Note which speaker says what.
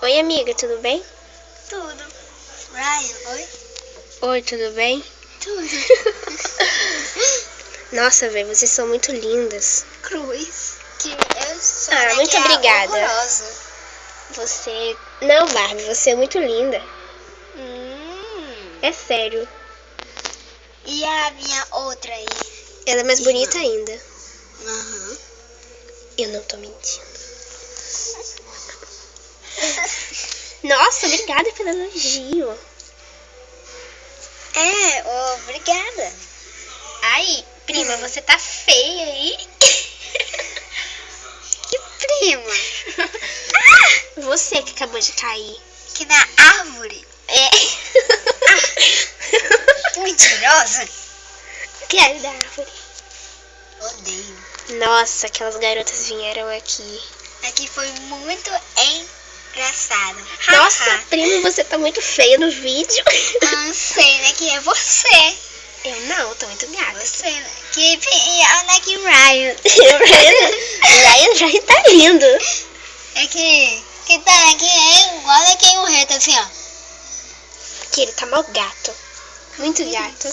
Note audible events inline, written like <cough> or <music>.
Speaker 1: Oi, amiga, tudo bem?
Speaker 2: Tudo. Ryan, oi?
Speaker 1: Oi, tudo bem?
Speaker 2: Tudo. <laughs>
Speaker 1: Nossa, velho, vocês são muito lindas.
Speaker 2: Cruz. Que eu sou
Speaker 1: Ah, muito obrigada.
Speaker 2: horrorosa.
Speaker 1: Você. Não, Barbie, você é muito linda.
Speaker 2: Hum.
Speaker 1: É sério.
Speaker 2: E a minha outra aí?
Speaker 1: Ela é mais bonita ainda.
Speaker 2: Aham.
Speaker 1: Eu não tô mentindo. Nossa, obrigada pelo elogio.
Speaker 2: É, obrigada.
Speaker 1: Ai, prima,
Speaker 2: Hum.
Speaker 1: você tá feia aí. <laughs>
Speaker 2: Que prima. <laughs>
Speaker 1: Você que acabou de cair.
Speaker 2: Que na árvore.
Speaker 1: É. <laughs>
Speaker 2: Mentirosa.
Speaker 1: Quero da árvore.
Speaker 2: Odeio.
Speaker 1: Nossa, aquelas garotas vieram aqui.
Speaker 2: Aqui foi muito engraçado.
Speaker 1: Nossa, prima, você tá muito feia no vídeo.
Speaker 2: Não <laughs> sei, né? Que é você.
Speaker 1: Eu não, tô muito gata.
Speaker 2: Você, né? Que olha que Ryan. <laughs> <laughs>
Speaker 1: O Ryan, Ryan já tá lindo.
Speaker 2: É que. Que tá aqui é igual aqui o reto, assim, ó.
Speaker 1: Que ele tá mal gato. Muito gato.